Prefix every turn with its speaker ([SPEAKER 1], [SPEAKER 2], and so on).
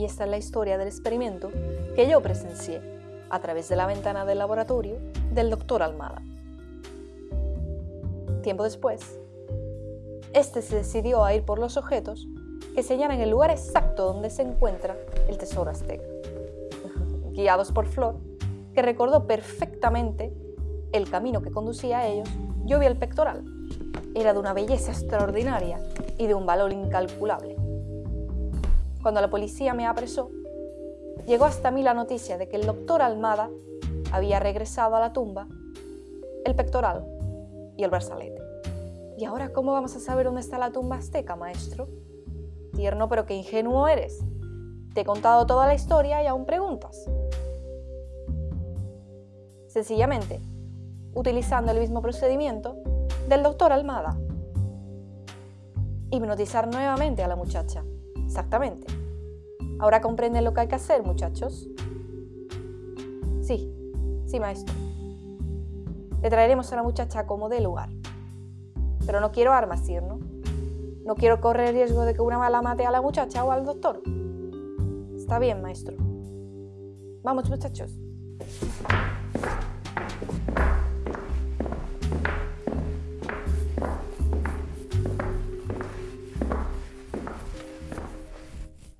[SPEAKER 1] Y esta es la historia del experimento que yo presencié a través de la ventana del laboratorio del doctor Almada. Tiempo después, este se decidió a ir por los objetos que señalan el lugar exacto donde se encuentra el tesoro azteca. Guiados por Flor, que recordó perfectamente el camino que conducía a ellos, yo vi el pectoral. Era de una belleza extraordinaria y de un valor incalculable. Cuando la policía me apresó, llegó hasta mí la noticia de que el doctor Almada había regresado a la tumba el pectoral y el brazalete. ¿Y ahora cómo vamos a saber dónde está la tumba azteca, maestro? Tierno, pero qué ingenuo eres. Te he contado toda la historia y aún preguntas. Sencillamente, utilizando el mismo procedimiento del doctor Almada. Hipnotizar nuevamente a la muchacha. Exactamente. ¿Ahora comprenden lo que hay que hacer, muchachos? Sí, sí, maestro. Le traeremos a la muchacha como de lugar. Pero no quiero armas, ¿no? No quiero correr el riesgo de que una mala mate a la muchacha o al doctor. Está bien, maestro. Vamos, muchachos.